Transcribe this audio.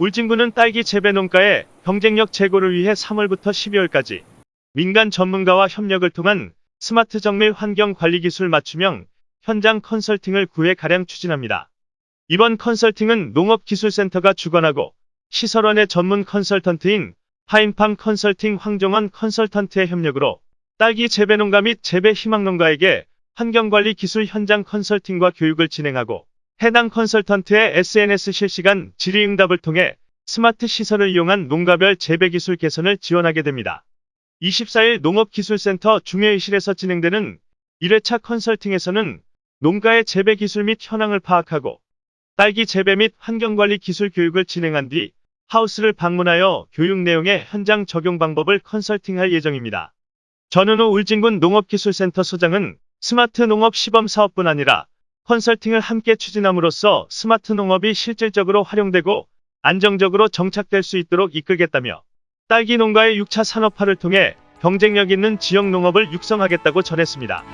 울진군은 딸기 재배 농가의 경쟁력 제고를 위해 3월부터 12월까지 민간 전문가와 협력을 통한 스마트 정밀 환경 관리 기술 맞춤형 현장 컨설팅을 9회 가량 추진합니다. 이번 컨설팅은 농업기술센터가 주관하고 시설원의 전문 컨설턴트인 파인팜 컨설팅 황정원 컨설턴트의 협력으로 딸기 재배 농가 및 재배 희망 농가에게 환경관리 기술 현장 컨설팅과 교육을 진행하고 해당 컨설턴트의 SNS 실시간 질의응답을 통해 스마트 시설을 이용한 농가별 재배 기술 개선을 지원하게 됩니다. 24일 농업기술센터 중회의실에서 진행되는 1회차 컨설팅에서는 농가의 재배 기술 및 현황을 파악하고 딸기 재배 및 환경관리 기술 교육을 진행한 뒤 하우스를 방문하여 교육 내용의 현장 적용 방법을 컨설팅할 예정입니다. 전은호 울진군 농업기술센터 소장은 스마트 농업 시범 사업뿐 아니라 컨설팅을 함께 추진함으로써 스마트 농업이 실질적으로 활용되고 안정적으로 정착될 수 있도록 이끌겠다며 딸기 농가의 6차 산업화를 통해 경쟁력 있는 지역 농업을 육성하겠다고 전했습니다.